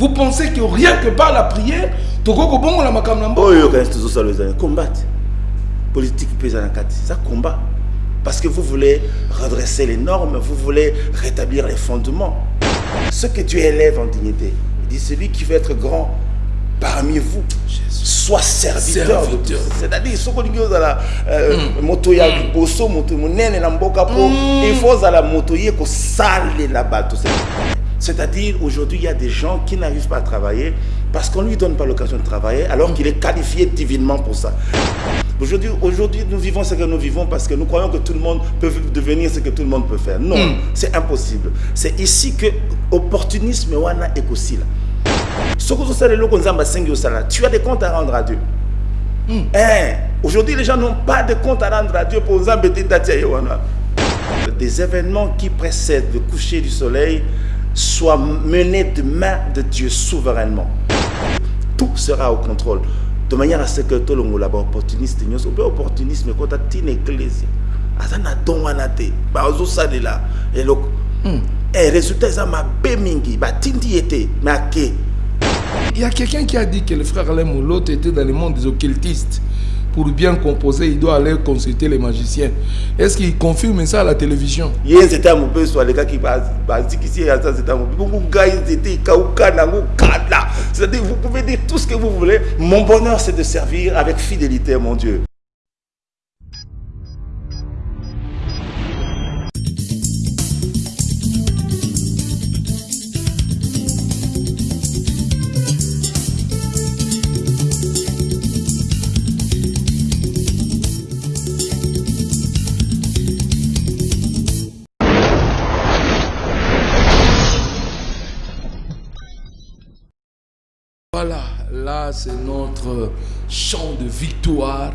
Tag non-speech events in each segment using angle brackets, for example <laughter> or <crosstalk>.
Vous pensez que rien que par la prière, toko bongo la makambo oyo kasi tozosala ezali combattre. Politique mpe eza na kati eza combat. Parce que vous voulez redresser les normes vous voulez rétablir les fondements. Ce que Dieu élève en dignité il dit celui qui veut être grand parmi vous soit serviteur, de tous. C'est-à-dire soki olingi ozala moto ya liboso moto monene na mboka mpo il faut ozala moto ye kosalela bato c'est-à-dire aujourd'hui il y a des gens qui n'arrivent pas à travailler parce qu'on ne lui donne pas l'occasion de travailler alors qu'il est qualifié divinement pour ça Aujourd'hui, aujourd'hui, nous vivons ce que nous vivons parce que nous croyons que tout le monde peut devenir ce que tout le monde peut faire. Non, c'est impossible. C'est ici que opportunisme wana est là. Ce que vous savez, le konzamba sengi osala, tu as des comptes à rendre à Dieu. Hein, Aujourd'hui, les gens n'ont pas de compte à rendre à Dieu pour wana. Des événements qui précèdent le coucher du soleil soient menés de main de Dieu souverainement. Tout sera au contrôle. De manière à ce que tout le monde là-bas opportuniste, nous sommes opportunisme quand tu une église. Azana don wana te, ba ozo salela. Et le eh résultat ça m'a mingi, ba tindi été, mais ake. Il y a quelqu'un qui a dit que le frère Alain Moulot était dans le monde des occultistes. Pour bien composer, il doit aller consulter les magiciens. Est-ce qu'il confirme ça à la télévision? Soit les gars qui kada. C'est-à-dire vous pouvez dire tout ce que vous voulez. Mon bonheur c'est de servir avec fidélité mon Dieu. C'est notre chant de victoire.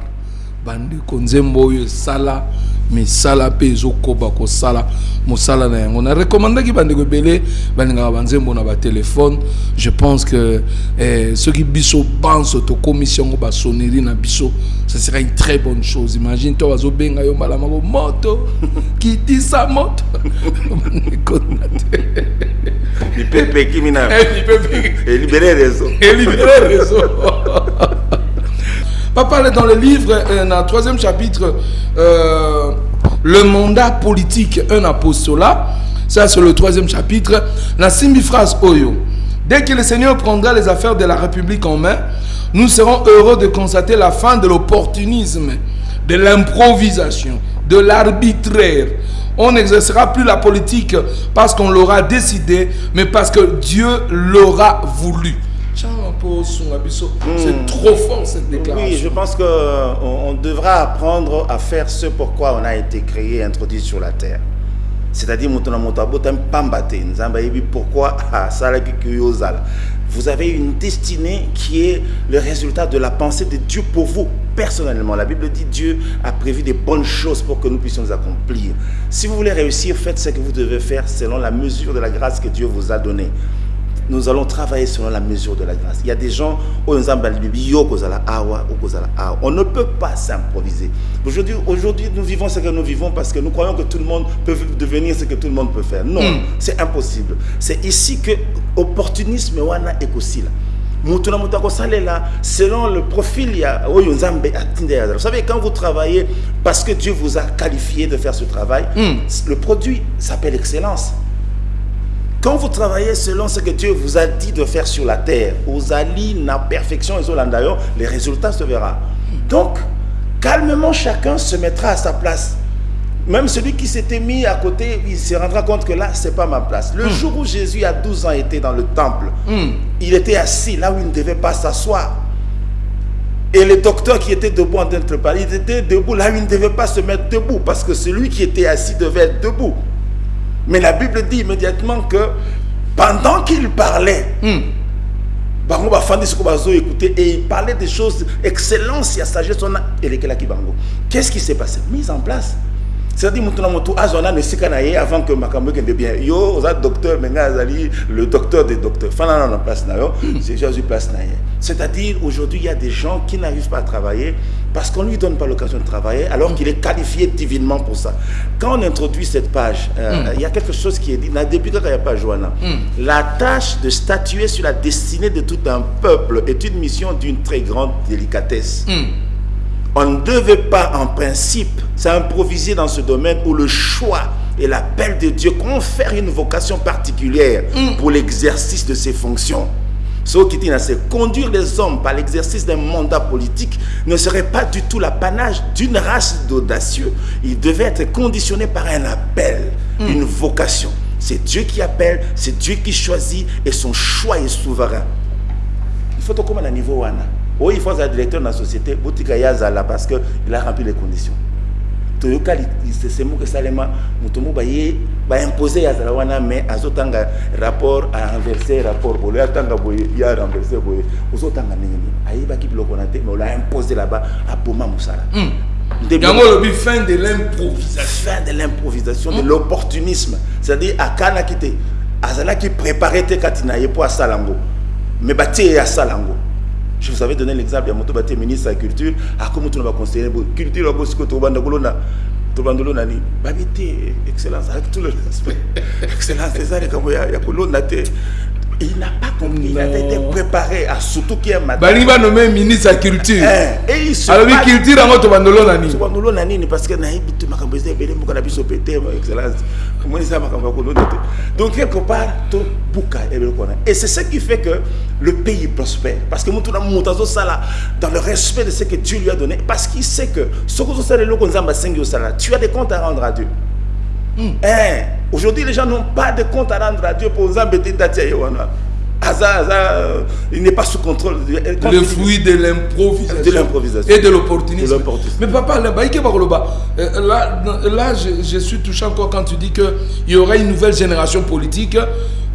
Bandeko nzembo oyo esala misala mpe ezokoba kosala mosala na yango narekomandaki bandeko ebele balingaka banzembo na batelefone je pense que eh, soki biso banso tokomisi yango basonnerie na biso ce sera une très bonne chose imagine to bazobenga yo mbala moko moto <laughs> kitisa moto? Bandeko na te Lipepe. Eh, les réseaux. et libérer le réseau. <laughs> Papa, dans le livre, euh, dans le troisième chapitre, euh, le mandat politique, un apostolat, ça c'est le troisième chapitre, la simbi phrase Oyo. Dès que le Seigneur prendra les affaires de la République en main, nous serons heureux de constater la fin de l'opportunisme, de l'improvisation, de l'arbitraire. On n'exercera plus la politique parce qu'on l'aura décidé, mais parce que Dieu l'aura voulu. C'est trop fort cette déclaration. Oui, je pense qu'on on devra apprendre à faire ce pourquoi on a été créé et introduit sur la terre. C'est-à-dire, pourquoi? <laughs> Ah. Vous avez une destinée qui est le résultat de la pensée de Dieu pour vous, personnellement. La Bible dit Dieu a prévu des bonnes choses pour que nous puissions les accomplir. Si vous voulez réussir, faites ce que vous devez faire selon la mesure de la grâce que Dieu vous a donnée nous allons travailler selon la mesure de la grâce. Il y a des gens, on ne peut pas s'improviser. Aujourd'hui, aujourd'hui, nous vivons ce que nous vivons parce que nous croyons que tout le monde peut devenir ce que tout le monde peut faire. Non, Mm. c'est impossible. C'est ici que opportunisme wana ekosila. Mutu na mutu akosalela, selon le profil il y a oyo Nzambe atinde ya. Vous savez quand vous travaillez parce que Dieu vous a qualifié de faire ce travail, Mm. le produit s'appelle excellence. Quand vous travaillez selon ce que Dieu vous a dit de faire sur la terre, aux alliés, la perfection et d'ailleurs, les résultats se verront. Donc, calmement, chacun se mettra à sa place. Même celui qui s'était mis à côté, il se rendra compte que là, c'est pas ma place. Le jour où Jésus, à 12 ans, était dans le temple, Mm. il était assis là où il ne devait pas s'asseoir. Et le docteur qui était debout en train de parler, il était debout là où il ne devait pas se mettre debout, parce que celui qui était assis devait être debout. Mais la Bible dit immédiatement que pendant qu'il parlait, Mm. bango bafandi siko bazo écouter et il parlait des choses excellence ya sagesse wana elekelaki bango. Qu'est-ce qui s'est passé? Mise en place. C'est-à-dire moto na moto azwa nano esika na ye avant que makambo ekende bien. Yo oza docteur me ngai azali le docteur des docteurs. Fana nano na place na yo c'est déjà azwi place na ye. C'est-à-dire aujourd'hui il y a des gens qui n'arrivent pas à travailler parce qu'on ne lui donne pas l'occasion de travailler alors qu'il est qualifié divinement pour ça. Quand on introduit cette page, euh, il y a quelque chose qui est dit, depuis quand il n'y a pas Joanna, la tâche de statuer sur la destinée de tout un peuple est une mission d'une très grande délicatesse. On ne devait pas, en principe, s'improviser dans ce domaine où le choix et l'appel de Dieu confère une vocation particulière pour l'exercice de ses fonctions. Ce qui dit, c'est conduire les hommes par l'exercice d'un mandat politique ne serait pas du tout l'apanage d'une race d'audacieux. Il devait être conditionné par un appel, une vocation. C'est Dieu qui appelle, c'est Dieu qui choisit et son choix est souverain. Il faut comme à niveau wana. Oui, il faut être directeur de la société, parce qu'il a rempli les conditions. Toyoka lisesemo esalema moto mo baye baimpose yazala wana mais azotanga rapport arenverse rapport boye. Atanga boye ya renverse boye. Ozotanga ndenge nini? Ayebaki biloko na te mais ola impose là-bas aboma mosala yango olobi fin de l'improvisation. Fin de l'improvisation de l'opportunisme. C'est-à-dire akanaki te azalaki préparé te kati na ye mpo asala yango mais batie ye asala yango je vous avais donné l'exemple ya moto batie ministre culture tuna baconseiller culture tobanda kolona tobanda olona nini babi te excellence avec tout le respect <laughs> excellence eza likambo ya kolonda te il n'a pas compris il avait été préparé à surtout qui est matin. Balingi banome ministre ya culture. Et il se alobi bat- culture yango nini nini parce que nayebi te makambo eza ebele mboka na biso pe te ma excellence donc quelque part ebeloko wana et c'est ce qui fait que le pays prospère. Parce que na moto azosala dans le respect de ce que dieu lui a donné parce qu'il sait que asengi osala tu as des comptes à rendre à dieu. Hein, Aujourd'hui, les gens n'ont pas de compte à rendre à Dieu pour Nzambe te euh, il n'est pas sous contrôle. Le fruit de l'improvisation. De l'improvisation. et de l'opportunisme. Mais papa là euh, là là je, je suis touché encore quand tu dis que il y aura une nouvelle génération politique.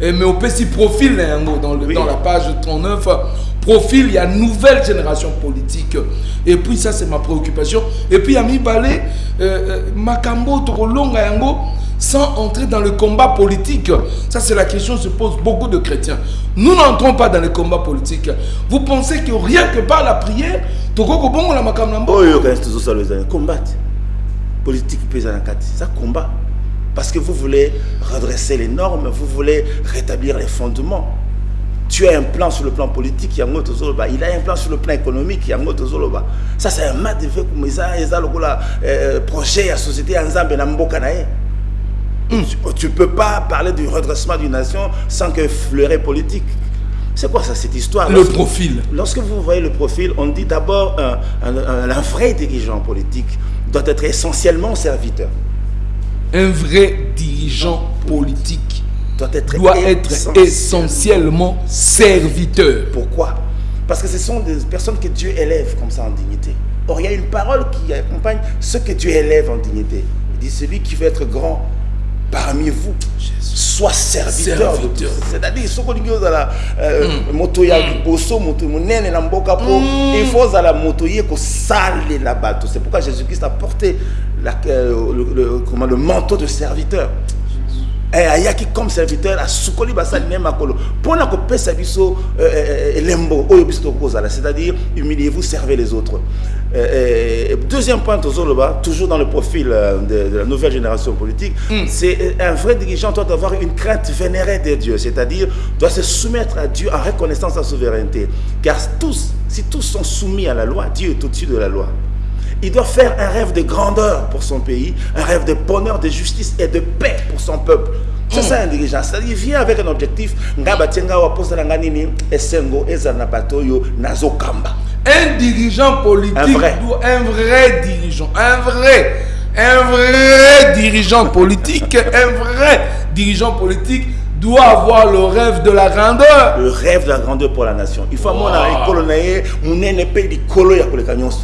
Euh, mais au petit profil là, yango, dans, le, Oui. dans la page 39 profil il y a nouvelle génération politique. Et puis ça c'est ma préoccupation. Et puis Ami Balé euh, Makambo Tokolonga yango sans entrer dans le combat politique. Ça, c'est la question que se pose beaucoup de chrétiens. Nous n'entrons pas dans le combat politique. Vous pensez que rien que par la prière, Tokoko Bongo la politique eza combat parce que vous voulez redresser les normes vous voulez rétablir les fondements tu as un plan sur le plan politique il a un plan sur le plan économique yango tozoloba ça c'est un mat de fait comme euh, projet ya société ya nzambe tu ne peux pas parler du redressement d'une nation sans que fleuret politique c'est quoi ça cette histoire? Le profil. Lorsque vous voyez le profil, on dit d'abord un, un- un- un vrai dirigeant politique doit être essentiellement serviteur. Un vrai dirigeant politique Doit être, doit être essentiel. essentiellement serviteur. Pourquoi? Parce que ce sont des personnes que Dieu élève comme ça en dignité. Or, il y a une parole qui accompagne ce que Dieu élève en dignité. Il dit celui qui veut être grand parmi vous, soit serviteur. de Serviteur. C'est-à-dire, ce qu'on dit aux ala, euh, moto ya liboso, moto monene na mboka po, il faut la moto yé ko sale la bateau. C'est pourquoi Jésus-Christ a porté la, euh, le, le- comment, le manteau de serviteur. Eh, ayaki comme serviteur asukoli basali ne makolo mpona kopesa biso euh, euh, elembo oyo biso tokozala c'est-à-dire humiliez-vous servez les autres Euh, euh, deuxième point toujours dans le profil euh, de, de la nouvelle génération politique c'est euh, un vrai dirigeant doit avoir une crainte vénérée de Dieu c'est-à-dire doit se soumettre à Dieu en reconnaissant sa souveraineté car tous si tous sont soumis à la loi Dieu est au-dessus de la loi il doit faire un rêve de grandeur pour son pays, un rêve de bonheur, de justice et de paix pour son peuple. C'est ça un dirigeant. C'est-à-dire, il vient avec un objectif. Wa posa nini, esengo, nazokamba. Un dirigeant politique, Un vrai. un vrai dirigeant, un vrai, un vrai dirigeant politique, un vrai dirigeant politique doit avoir le rêve de la grandeur. Le rêve de la grandeur pour la nation. Il faut koleka nyonso.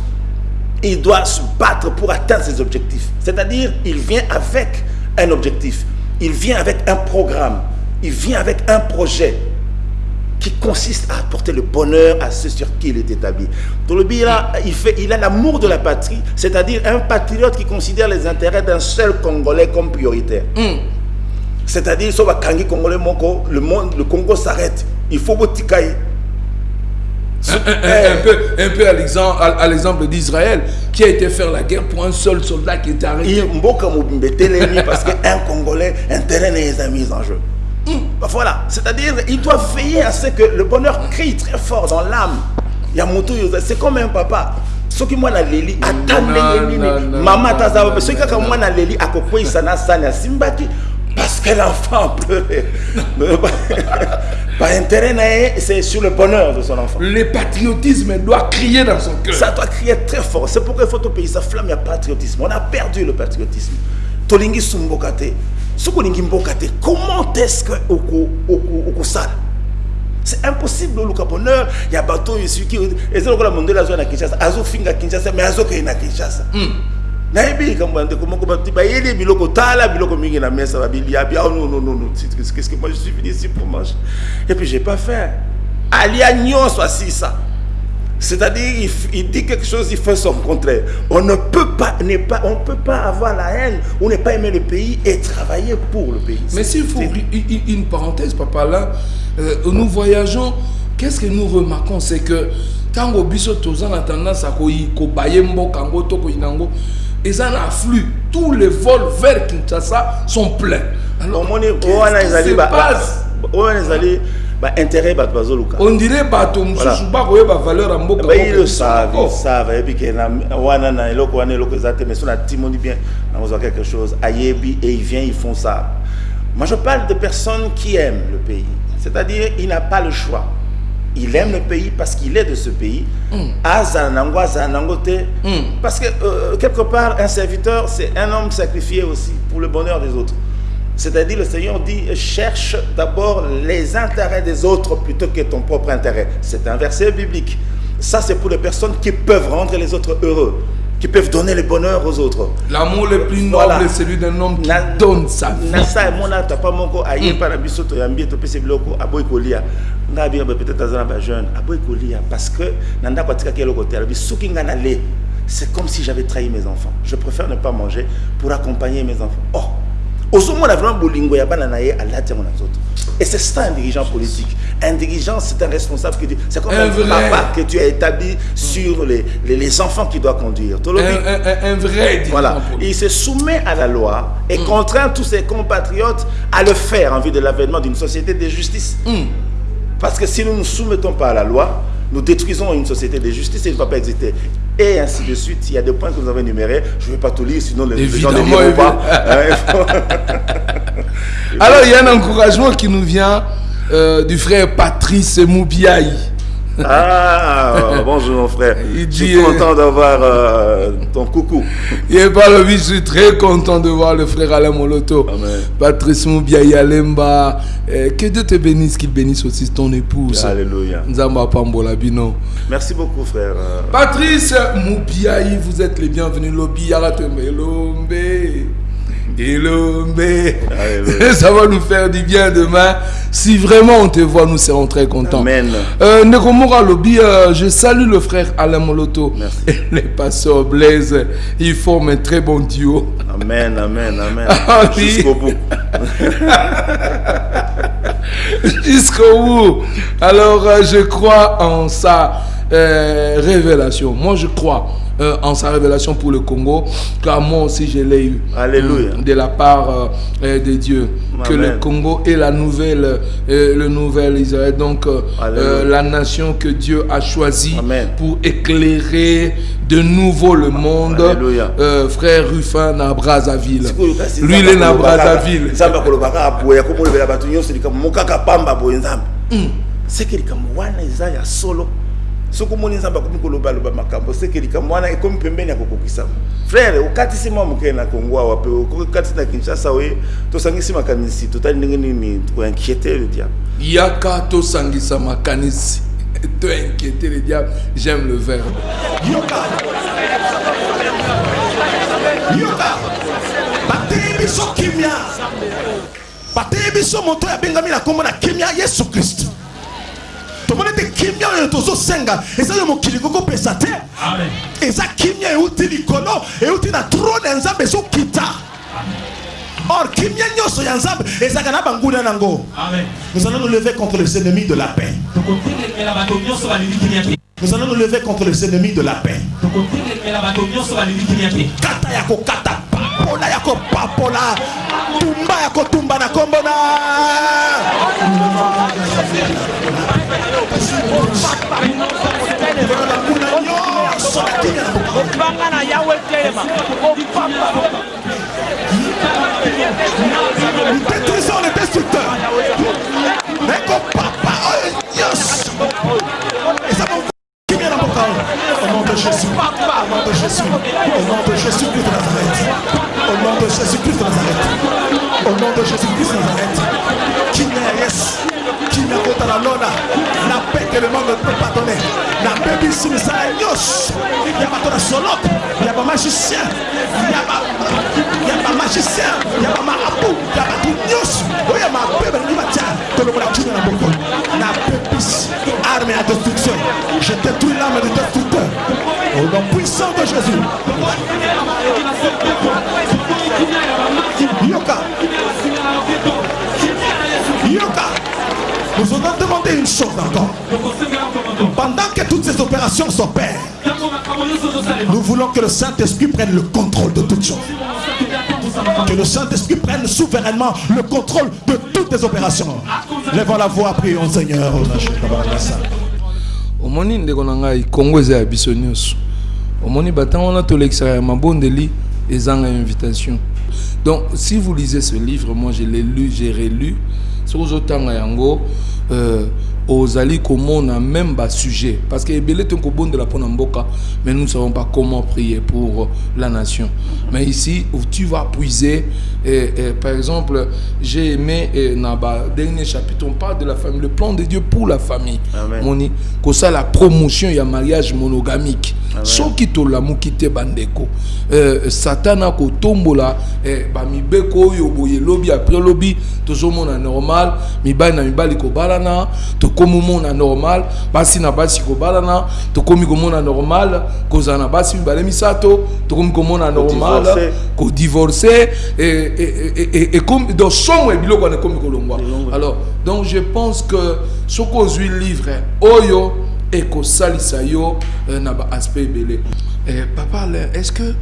Il doit se battre pour atteindre ses objectifs. C'est-à-dire, il vient avec un objectif. Il vient avec un programme. Il vient avec un projet qui consiste à apporter le bonheur à ceux sur qui il est établi. Tolobi, il, fait, il a l'amour de la patrie, c'est-à-dire un patriote qui considère les intérêts d'un seul Congolais comme prioritaire. C'est-à-dire, si on Congolais, le, monde, le Congo s'arrête. Il faut Botikaï. Un, un- un- un peu, un peu à l'exemple, d'Israël, qui a été faire la guerre pour un seul soldat qui était arrêté. Telemi parce qu'un Congolais, un terrain est mis en jeu. Bah Voilà, c'est-à-dire il doit veiller à ce que le bonheur crie très fort dans l'âme. Il y a Moutou, c'est comme un papa. soki mwana leli ata ndenge nini. mama ataza non, wapi soki kaka mwana leli akokweyisa na sani asimbaki parce que l'enfant <laughs> pleurait <laughs> baintérêt na ye c'est sur le bonheur de son enfant. Le patriotisme doit crier dans son cœur. ça doit crier très fort. C'est pourquoi il faut payer sa flamme ya patriotisme. On a perdu le patriotisme. Tolingi su mboka te comment est-ce que oko- okosala c'est impossible oluka bonheur bato oyo soki eza lokola mondele azwa na kinshasa azofinga kinshasa mais azokei na kinshasa. Nayebi likambo ya ndeko moko bato bayeli biloko tala biloko mingi na mesa babiliabi ah non non non non c'est- qu'est-ce que moi je suis venu ici pour manger. Et puis j'ai pas faim alia nyonso asisa c'est-à-dire il, dit quelque chose il fait son contraire. On ne peut pas pas on peut pas avoir la haine ou ne pas aimer le pays et travailler pour le pays. Mais s'il faut une- parenthèse, papa, là, euh, nous voyageons, qu'est-ce que nous remarquons? C'est que tango biso tozan a tendance à kobaye mboka ngo to koyi nango et un afflux tous les vols vers Kinshasa sont pleins. Alors omoni qu'est-ce wana qui se ba- passe? Ba- wana ezali baintérêt bato bazoluka. On dirait bato mosusu bakoyeba valeur ya mboka bayi moko le biso savent moko. ils savent ayebi ke na wana na eloko wana eloko eza te mais so na timoni bien nakozwa quelque chose ayebi et il vient ils font ça. Moi je parle de personnes qui aiment le pays. C'est-à-dire il n'a pas le choix. Il aime le pays parce qu'il est de ce pays. Azala nango azala nango te. Parce que euh, quelque part un serviteur c'est un homme sacrifié aussi pour le bonheur des autres c'est-à-dire le Seigneur dit cherche d'abord les intérêts des autres plutôt que ton propre intérêt. C'est un verset biblique. Ça c'est pour les personnes qui peuvent rendre les autres heureux, qui peuvent donner le bonheur aux autres. l'amour le plus noble Voilà. est celui d'un homme qui Na- donne sa vie moko biso biloko kolia peut-être aza na bajeune aboyi kolia parce que nale c'est comme si j'avais trahi mes enfants je préfère ne pas manger pour accompagner mes enfants oh ozomona vraiment bolingo ya bana na ye alati yango na nzoto et c'est ça un dirigeant politique. Un dirigeant c'est un responsable qui dit c'est comme Un un, papa que tu as établi sur les, les, les enfants qu'il doit conduire. Un, vrai dirigeant voilà. Il se soumet à la loi et contraint tous ses compatriotes à le faire en vue de l'avènement d'une société de justice. Parce que si nous ne nous soumettons pas à la loi, nous détruisons une société de justice et ne va pas exister. Et ainsi de suite. Il y a des points que nous avons énumérés. Je ne vais pas tout lire, sinon les, gens ne liront pas. <laughs> Alors, il y a un encouragement qui nous vient euh, du frère Patrice Moubiaï. Ah, bonjour mon frère. Il Je suis content d'avoir euh, ton coucou. Et par le je suis très content de voir le frère Alain Moloto. Amen. Patrice Moubiaï Alemba. Euh, que Dieu te bénisse, qu'il bénisse aussi ton épouse. Alléluia. Nzamba Pambola Bino. Merci beaucoup frère. Patrice Moubiaï, vous êtes les bienvenus. Lobi Yaratembe. Lombe. Alléluia. <laughs> Ça va nous faire du bien demain. Si vraiment on te voit, nous serons très contents. Amen. Euh, Nekomora Lobi, euh, je salue le frère Alain Moloto. Merci. <laughs> Et les pasteurs Blaise, ils forment un très bon duo. Amen, amen, amen. <laughs> Ah oui. Jusqu'au bout. Jusqu'au bout. Alors, euh, je crois en sa euh, révélation. Moi, je crois euh, en sa révélation pour le Congo, car moi aussi, je l'ai eu. Alléluia. euh, de la part euh, de Dieu. Que le Congo est la nouvelle, le nouvel Israël. Donc, Alléluia. la nation que Dieu a choisie Amen. pour éclairer de nouveau le monde. Alléluia. Frère Ruffin na Brazzaville. Sikoyo kasi Lui, il est na Brazzaville. wana eza ya solo soki omoni nzambe akomi kolobaloba makambo seke likambo wana ekomi pembeni ya kokokisama frere okatisi mwa moke na kongo awa mpe okatisi na kinshasa oye tosangisi makanisi totali ndenge nini? Koinquiete le diable. Yaka to sangisa makanisi. <laughs> Te inquiéter le diable. J'aime le verbe. yoka. Yoka. Bateyi biso kimia. Bateyi biso moto abengami na nkombo na kimia yesu kimia oyo tozosenga. Eza oyo mokili kokopesa te. Eza kimia euti likolo euti na trone ya nzambe ezokita. Or kimia nyonso ya nzambe ezalaka na banguna nango. Nous allons nous lever contre les ennemis de la paix. Nous allons nous lever contre les ennemis de la paix. Kata ya kokata papola ya kopapola. Tumba ya kotumba na kombo na. Banguna nyonso na kimia na boka obanga na yawe telema opapa nous détruisons les destructeurs ekopapa oyo nyonso eza kimia na boka au nom de jésus. Au nom de jésus. Au nom de jésus christ de nazareth au nom de jésus christ de nazareth. Au nom de jésus christ de nazareth. Kimia ya yesu kimia kotala lona na paix que le monde ne peut pas donner. Nabebisi misala nyonso ya bato na solote ya bamagicien ya ba- ya bamagicien ya bamarabu ya bato nyonso oyo ya mabe balingi batia tolokola kimia na boko nabebisi arme ya destruction. Je détruis l'âme du destructeur au nom puissant de jésus une chose encore pendant que toutes ces opérations s'opèrent nous voulons que le Saint-Esprit prenne le contrôle de toutes choses. Que le Saint-Esprit prenne souverainement le contrôle de toutes les opérations. Levons la voix prions Seigneur. Omoni ndeko na ngai kongo eza ya biso nyonso. Omoni batango wana tolekisaka ya mabondeli ezanga invitation. Donc si vous lisez ce livre moi je l'ai lu j'ai relu. Soki ozotanga yango euh, ozali komona même basujet parce que ebele to kobondela mpona mboka mais nous ne savons pas comment prier pour la nation. Mais ici où tu vas puiser et, et, par exemple j'ai aimé et, na ba dernier chapitre on parle de la famille le plan de Dieu pour la famille. Moni kosala promotion ya mariage monogamique. Soki tolamuki te bandeko. Euh, satan akotombola eh, bamibeko oyo boye lobi après lobi tozomona normal mibali na mibali kobalana tokomi omona normal basi na basi kobalana tokomi komona normal kozala na basi mibale misato tokomi komona normal Kodivorce. kodivorce ekomi donc songo ya biloko wana ekomi kolongwa. Alors donc je pense que soki ozwi livre oyo ekosalisa yo euh, na baaspect ebele. Eh, papa Alain, est-ce que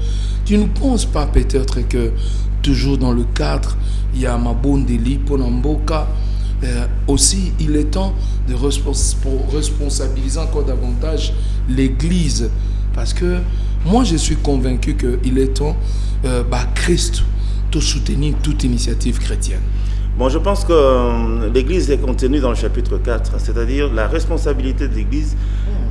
tu ne penses pas peut-être que toujours dans le cadre il y a mabondeli mpona mboka euh, aussi il est temps de responsabiliser encore davantage l'église. Parce que moi je suis convaincu qu'il est temps euh, bah, Christ de soutenir toute initiative chrétienne Bon, je pense que euh, l'Église est contenue dans le chapitre 4, c'est-à-dire la responsabilité de l'Église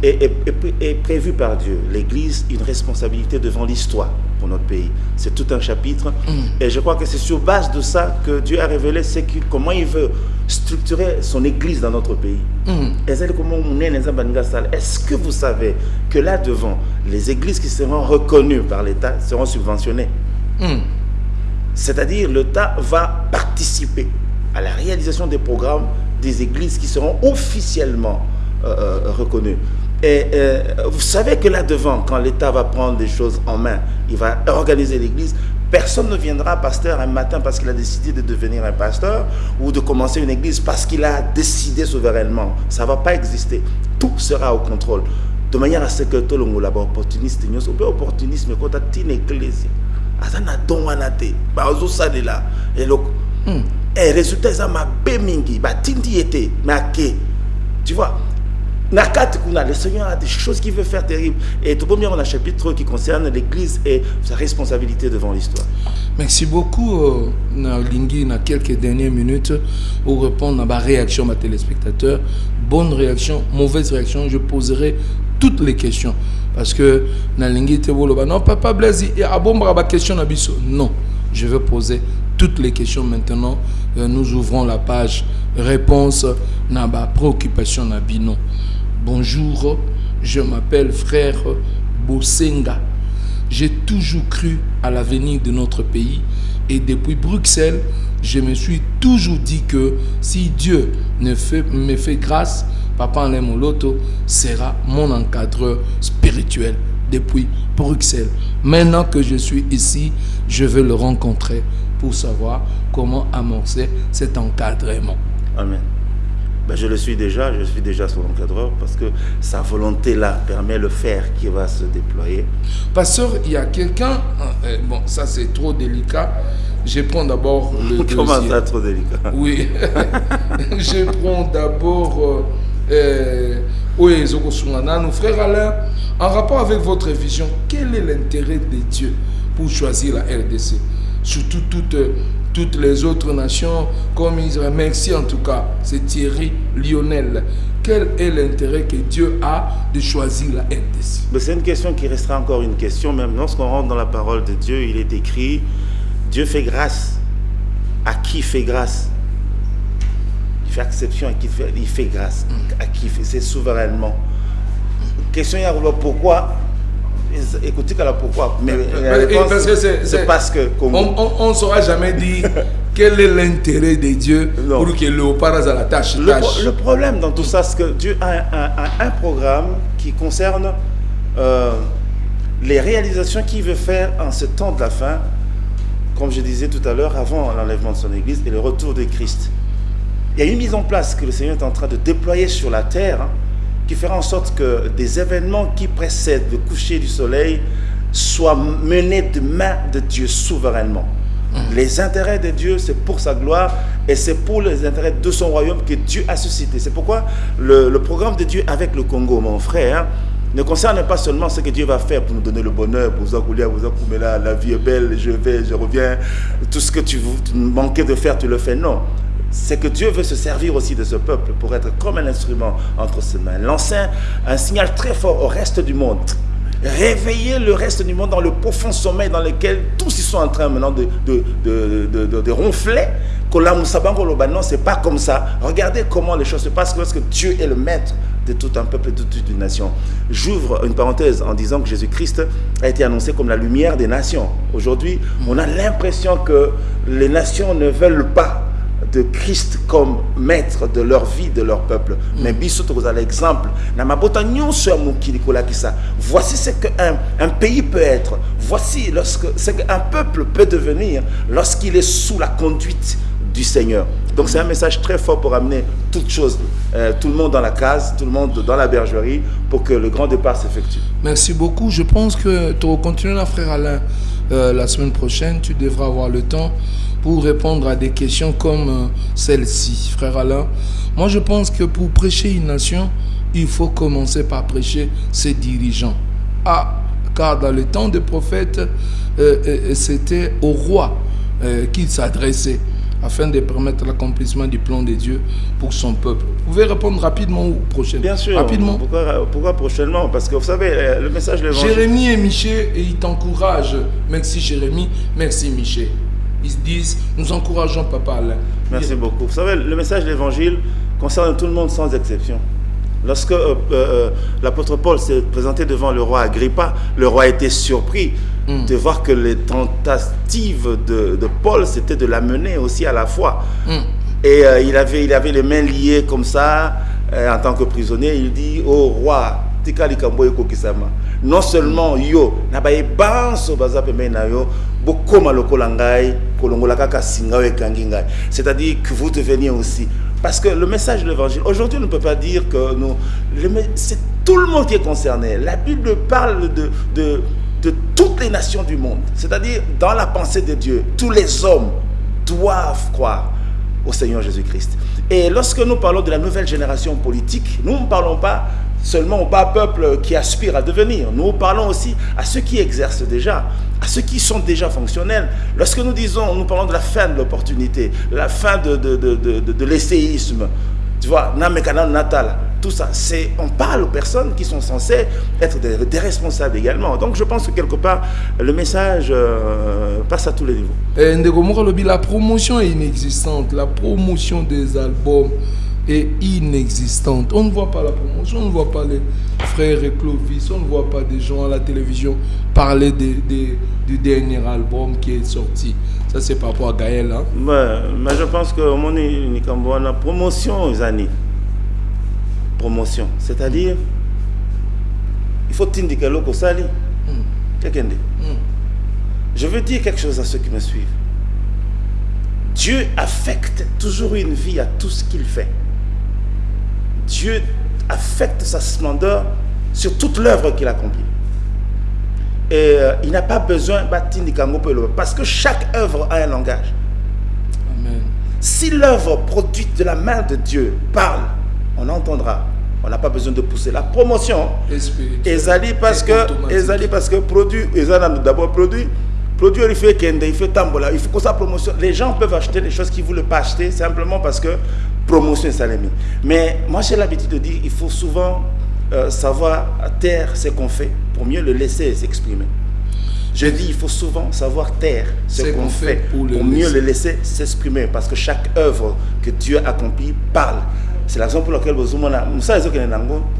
est, est- est- est prévue par Dieu. L'Église, une responsabilité devant l'histoire pour notre pays. C'est tout un chapitre. Et je crois que c'est sur base de ça que Dieu a révélé comment il veut structurer son Église dans notre pays. Sale. Est-ce que vous savez que là devant, les églises qui seront reconnues par l'État seront subventionnées? C'est-à-dire l'État va participer à la réalisation des programmes des églises qui seront officiellement euh, euh, reconnues. Et euh, vous savez que là devant, quand l'État va prendre des choses en main, il va organiser l'église. Personne ne viendra pasteur un matin parce qu'il a décidé de devenir un pasteur ou de commencer une église parce qu'il a décidé souverainement. Ça ne va pas exister. Tout sera au contrôle. De manière à ce que tout le monde opportuniste, opportunisme quand tu une église aza na don wana te bazosalela eloko Eh, résultat eza mabe mingi batindi ye te mais ake tu vois? Le seigneur a des choses qu'il veut faire terrible et tobomi yango na chapitre qui concerne l'église et sa responsabilité devant l'histoire Merci beaucoup, euh, Lingui, na quelques dernières minutes, pour répondre à ma réaction, ma téléspectateur. Bonne réaction, mauvaise réaction, je poserai toutes les questions. Parce que na Lingui, te boloba, non, papa Blaise, il y a ma question. Non, je vais poser toutes les questions maintenant. Euh, nous ouvrons la page réponse na ba préoccupation na bino. Bonjour, je m'appelle frère Bosenga. J'ai toujours cru à l'avenir de notre pays et depuis Bruxelles, je me suis toujours dit que si Dieu ne fait, me fait grâce, Papa Alain Moloto sera mon encadreur spirituel depuis Bruxelles. Maintenant que je suis ici, je veux le rencontrer pour savoir comment amorcer cet encadrement. Amen. Ben, je le suis déjà, je suis déjà son encadreur parce que sa volonté là permet le faire qui va se déployer. Pasteur, il y a quelqu'un, euh, bon, ça c'est trop délicat. Je prends d'abord le <laughs> Comment dossier. ça, trop délicat? Oui. <laughs> Je prends d'abord euh, euh, oui, Ezoko Sungana. Nous, frère Alain, en rapport avec votre vision, quel est l'intérêt de Dieu pour choisir la RDC Surtout toutes, toutes les autres nations comme Israël. Merci en tout cas, c'est Thierry Lionel. Quel est l'intérêt que Dieu a de choisir la RDC c'est une question qui restera encore une question, même lorsqu'on rentre dans la parole de Dieu, il est écrit Dieu fait grâce. À qui fait grâce? Il fait exception à qui fait, il fait grâce. À qui fait C'est souverainement. Question pourquoi Écoutez qu'à la pourquoi. Mais Et réponse, parce que c'est- parce que On ne saura jamais dire quel est l'intérêt de Dieu Non. pour que léopard à la tâche. Le, le problème dans tout ça, c'est que Dieu a un- un programme qui concerne euh, les réalisations qu'il veut faire en ce temps de la fin, comme je disais tout à l'heure, avant l'enlèvement de son Église et le retour de Christ. Il y a une mise en place que le Seigneur est en train de déployer sur la terre hein, qui fera en sorte que des événements qui précèdent le coucher du soleil soient menés de main de Dieu souverainement. Les intérêts de Dieu, c'est pour sa gloire et c'est pour les intérêts de son royaume que Dieu a suscité. C'est pourquoi le, le programme de Dieu avec le Congo, mon frère, ne concerne pas seulement ce que Dieu va faire pour nous donner le bonheur, pour vous accouler là, la vie est belle, je vais, je reviens, tout ce que tu, tu manquais de faire, tu le fais. Non. C'est que Dieu veut se servir aussi de ce peuple pour être comme un instrument entre ses mains. Lancer un signal très fort au reste du monde. Réveiller le reste du monde dans le profond sommeil dans lequel tous ils sont en train maintenant de, de, de, de, de- ronfler. Non, c'est pas comme ça. Regardez comment les choses se passent lorsque Dieu est le maître de tout un peuple et de toute une nation. J'ouvre une parenthèse en disant que Jésus-Christ a été annoncé comme la lumière des nations. Aujourd'hui, on a l'impression que les nations ne veulent pas de Christ comme maître de leur vie, de leur peuple. Mais biso tokozala l'exemple. Voici ce qu'un un pays peut être. Voici lorsque, ce qu'un peuple peut devenir lorsqu'il est sous la conduite du Seigneur. Donc c'est un message très fort pour amener toutes choses, euh, tout le monde dans la case, tout le monde dans la bergerie, pour que le grand départ s'effectue. Merci beaucoup. Je pense que tu vas continuer là, frère Alain. Euh, la semaine prochaine, tu devras avoir le temps pour répondre à des questions comme euh, celle-ci, frère Alain. Moi, je pense que pour prêcher une nation, il faut commencer par prêcher ses dirigeants. Ah, car dans le temps des prophètes, euh, c'était au roi qu'il s'adressait afin de permettre l'accomplissement du plan de Dieu pour son peuple. Vous pouvez répondre rapidement ou prochainement Bien sûr. Rapidement. Pourquoi, pourquoi prochainement? Parce que vous savez, euh, le message de l'évangile. Jérémie et Miché, et ils t'encouragent. Merci Jérémie, merci Miché. Ils se disent, nous encourageons Papa Alain. Merci beaucoup. Vous savez, le message de l'évangile concerne tout le monde sans exception. Lorsque euh, euh, l'apôtre Paul s'est présenté devant le roi Agrippa, le roi était surpris de voir que les tentatives de, de Paul, c'était de l'amener aussi à la foi. Et euh, il, avait, il avait les mains liées comme ça, euh, en tant que prisonnier. Il dit au roi, likambo ekokisama. non seulement yo na bayebanso baza pembeni na yo bokóma lokola ngai kolongola kaka singa oyo ekangi ngai c'est-à-dire que vous deveniez aussi parce que le message de l'évangile aujourd'hui on ne peut pas dire que nous c'est tout le monde qui est concerné la Bible parle de, de de toutes les nations du monde c'est-à-dire dans la pensée de Dieu tous les hommes doivent croire au Seigneur Jésus-Christ. Et lorsque nous parlons de la nouvelle génération politique, nous ne parlons pas seulement au bas peuple qui aspire à devenir, nous parlons aussi à ceux qui exercent déjà, à ceux qui sont déjà fonctionnels. Lorsque nous disons, nous parlons de la fin de l'opportunité, la fin de, de, de, de, de- l'essayisme, tu vois, Namekana Natal, tout ça, c'est, on parle aux personnes qui sont censées être des, des responsables également. Donc je pense que quelque part, le message euh, passe à tous les niveaux. Eh, la promotion est inexistante. La promotion des albums est inexistante. On ne voit pas la promotion, on ne voit pas les frères et Clovis, on ne voit pas des gens à la télévision parler des- des- du dernier album qui est sorti. Ça, c'est par rapport à Gaël. Hein? Mais je pense que omoni likambo wana promotion ezani promotion c'est-à-dire il faut tindika eloko osali kekende je veux dire quelque chose à ceux qui me suivent Dieu affecte toujours une vie à tout ce qu'il fait. Dieu affecte sa splendeur sur toute l'œuvre qu'il accomplit. Et euh, il n'a pas besoin le- parce que chaque œuvre a un langage. Amen. Si l'œuvre produite de la main de Dieu parle, on entendra. On n'a pas besoin de pousser la promotion. Ezali parce que. Ezali parce que produit Ezali d'abord produit produit il fait kende il fait tambola il faut que ça promotion les gens peuvent acheter des choses qu'ils voulaient pas acheter simplement parce que promotion est salami mais moi j'ai l'habitude de dire il faut souvent euh, savoir taire ce qu'on fait pour mieux le laisser s'exprimer je dis il faut souvent savoir taire ce qu'on fait fait pour mieux laisser. le laisser s'exprimer parce que chaque œuvre que Dieu accomplit parle. C'est la raison pour laquelle vous ça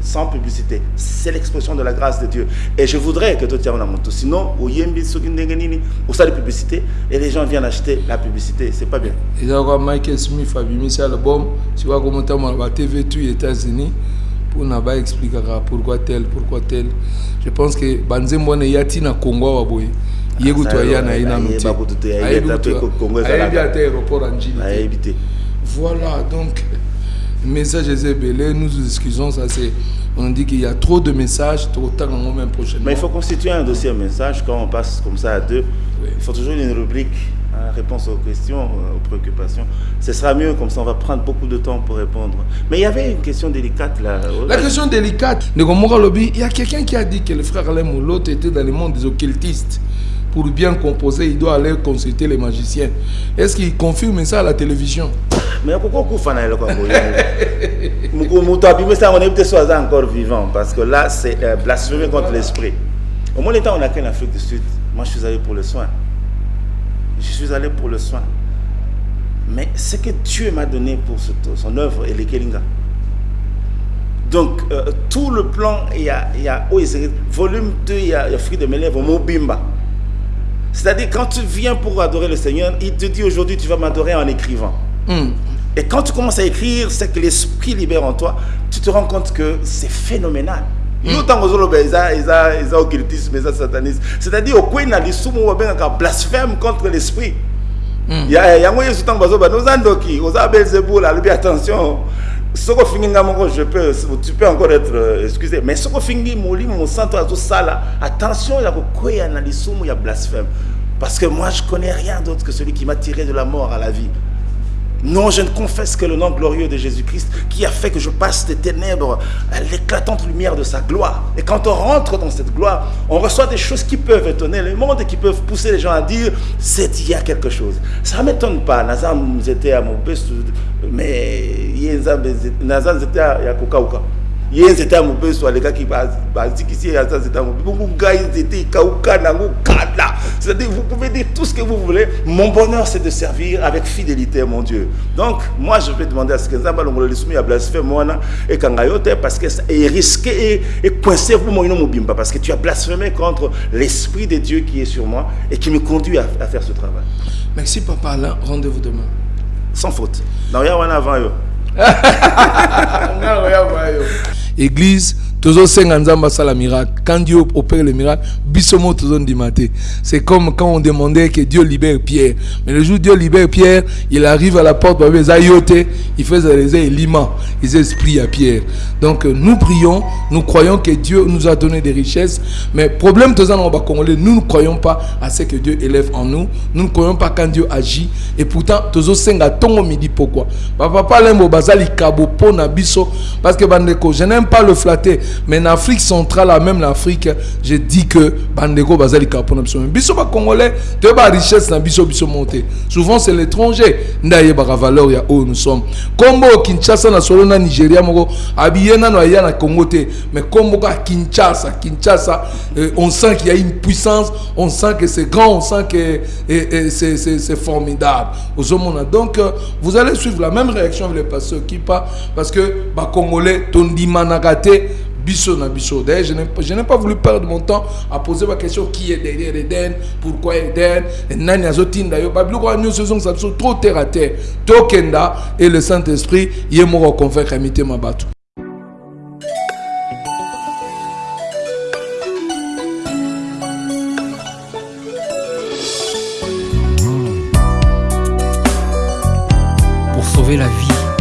sans publicité. C'est l'expression de la grâce de Dieu. Et je voudrais que tu aies un moto. Sinon, au yembi soki ndenge nini, au ça de publicité et les gens viennent acheter la publicité. C'est pas bien. eza kwa michael smith abimisi album sikoya komotama na batv tu états-unis mpona baexplikaka pourquoi tel pourquoi tel je pense que banzembo wana eya ntina congo awa boye ye kutu aya na ye nano te ayebi ata aéroport À te. Voilà, donc, message est nous nous excusons, ça c'est, on dit qu'il y a trop de messages, trop tard en même prochainement. Mais il faut constituer un dossier message quand on passe comme ça à deux. Oui. Il faut toujours une rubrique, hein, réponse aux questions, euh, aux préoccupations. Ce sera mieux, comme ça on va prendre beaucoup de temps pour répondre. Mais il y avait une question délicate là. La question délicate, de il y a quelqu'un qui a dit que le frère Alain Moulotte était dans le monde des occultistes. Pour bien composer, il doit aller consulter les magiciens. Est-ce qu'il confirme ça à la télévision? Mais pourquoi est encore vivant parce que là c'est euh, blasphémer contre l'esprit. Au moins temps on a qu'en Afrique du Sud. Moi je suis allé pour le soin. Je suis allé pour le soin. Mais ce que Dieu m'a donné pour son œuvre et les Kelinga donc euh, tout le plan il y a il y a volume 2 il y a, il y a fruit de mes lèvres Mobimba c'est-à-dire quand tu viens pour adorer le Seigneur il te dit aujourd'hui tu vas m'adorer en écrivant Hmm. et quand tu commences à écrire, c'est que l'esprit libère en toi, tu te rends compte que c'est phénoménal. C'est-à-dire au coin na lisumu wa benga blasphème contre l'esprit. Yango yesu tango bazoba nous andoki, oza Belzebul alobi attention. Soko nga je peux tu peux encore être euh, excusé. Mais soko fingi molimo mo santo azo sala. Attention ya kokwea na lisumu ya blasphème. Parce que moi je connais rien d'autre que celui qui m'a tiré de la mort à la vie. Non, je ne confesse que le nom glorieux de Jésus-Christ qui a fait que je passe des ténèbres à l'éclatante lumière de sa gloire. Et quand on rentre dans cette gloire, on reçoit des choses qui peuvent étonner le monde et qui peuvent pousser les gens à dire c'est il y a quelque chose. Ça ne m'étonne pas. Nazam était à mon mais Nazam était à. Ye nzete ya mobeso alekaki bazikisi ye aza nzete ya mobeso. Bongo ngai nzete ekauka nango kala. C'est-à-dire vous pouvez dire tout ce que vous voulez. Mon bonheur c'est de servir avec fidélité mon dieu. Donc moi je vais demander à ce que nzambe alongola lisumu ya blasphème wana ekanga yo te parce que est risqué et coincé vous moino mobimba parce que tu as blasphémé contre l'esprit de dieu qui est sur moi et qui me conduit à, à faire ce travail. Merci papa. Alain, rendez-vous demain. sans faute. Na oya wana avant yo <laughs> église tozosenga nzambe asala miracle. Quand dieu opère le miracle c'est comme quand on demandait que dieu libère pierre. Mais le jour où dieu libère pierre il arrive à la porte il fait eza elima eza esprit à pierre. Donc euh, nous prions nous croyons que dieu nous a donné des richesses. Mais problème nous ne croyons pas à ce que dieu élève en nous. Nous ne croyons pas quand dieu agit. Et pourtant tozosenga ntongo midi pourquoi? Bapapa lembo baza likabo mpo na biso. Parce que je n'aime pas le flatter mais en afrique centrale même l'afrique je dis que bandeko baza likabo mpo na biso mais biso bacongolais toyeba richesse na biso biso te souvent c'est l'étranger. Nde ayebaka valeur oyo nous sommes. Kombo kinshasa na solo na nigeria moko. Nano aya na te mais kombo kinshasa kinshasa euh, on sent qu'il y a une puissance. On sent que c'est grand on sent que c'est formidable. Donc euh, vous allez suivre la même réaction avec les pasteurs qui pas parce que bacongolais tondimanaka te biso na d'ailleurs je n'ai pas voulu perdre mon temps à poser ma question qui est derrière Eden pourquoi Eden nani yo babiloko wana nyonso ezongisa biso trop terre à terre. Tokenda et le saint esprit ye moko aconvaincre mitema bato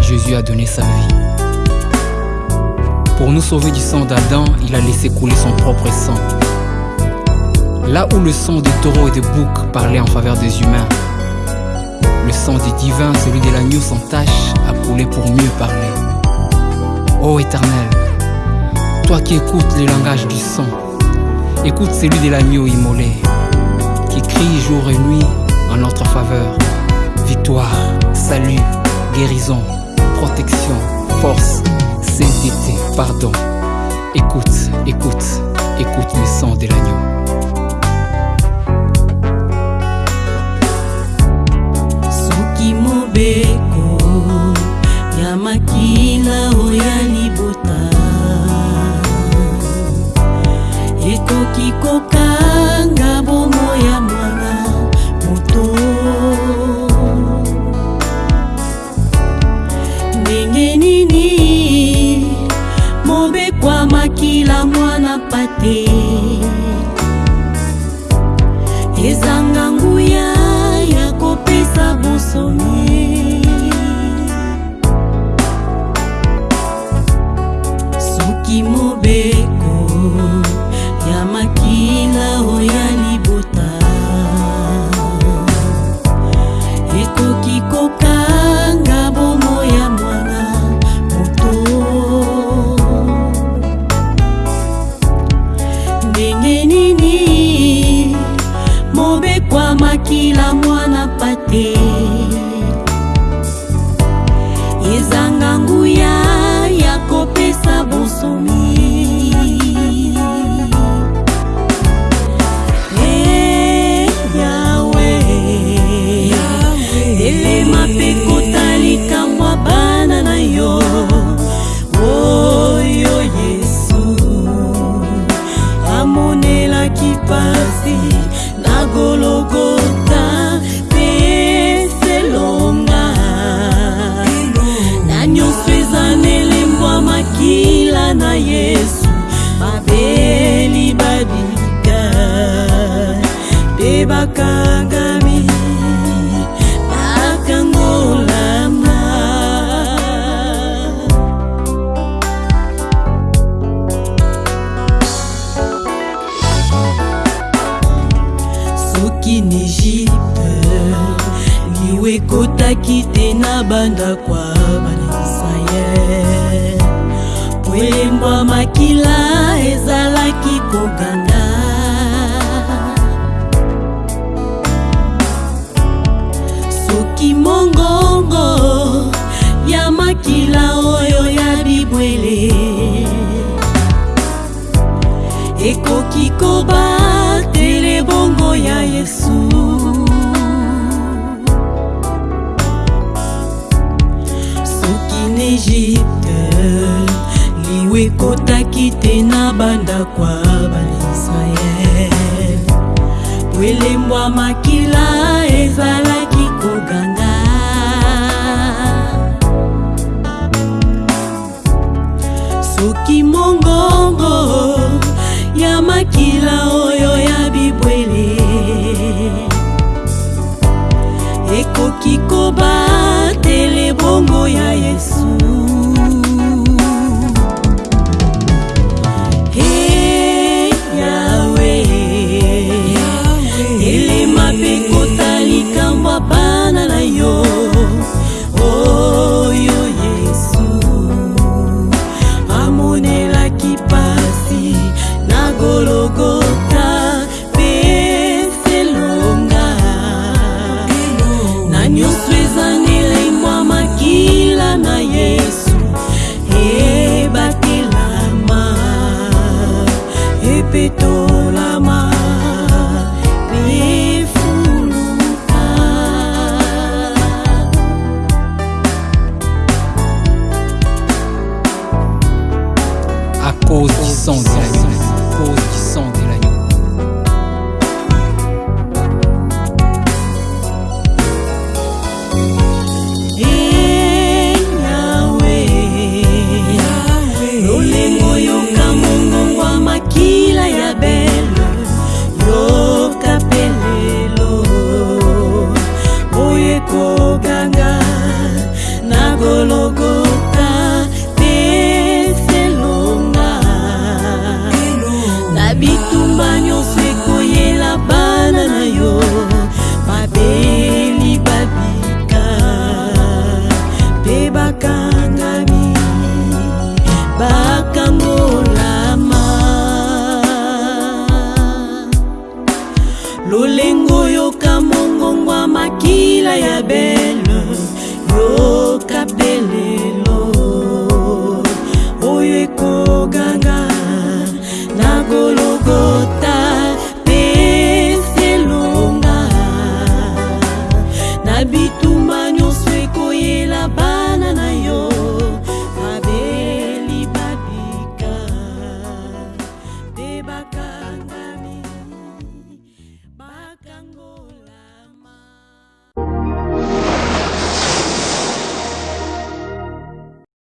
Jésus a donné sa vie. Nous sauver du sang d'Adam, il a laissé couler son propre sang. Là où le sang des taureaux et des boucs parlait en faveur des humains, le sang du divin, celui de l'agneau sans tache, a coulé pour mieux parler. Ô éternel, toi qui écoutes les langages du sang, écoute celui de l'agneau immolé, qui crie jour et nuit en notre faveur. Victoire, salut, guérison, protection, force, sainteté, pardon. Écoute, écoute, écoute le sang de l'agneau. mobeko ya makila oyo ya libota ekoki kokanga bomo ya makila mwana pate. Ezanga nguya ya kopesa bonsomi liwa ekotaki te na bandako ya bana israele po elembo ya makila ezalaki koganda soki mongongo ya makila oyo ya bibwele ekoki kobatele bongo ya yesu egypte liwa ekotaki te na bandako ya banaisraele po elembo ya makila ezalaki koganga. Soki mongongo ya makila oyo ya bibwele ekoki kobatele bongo ya yesu Oh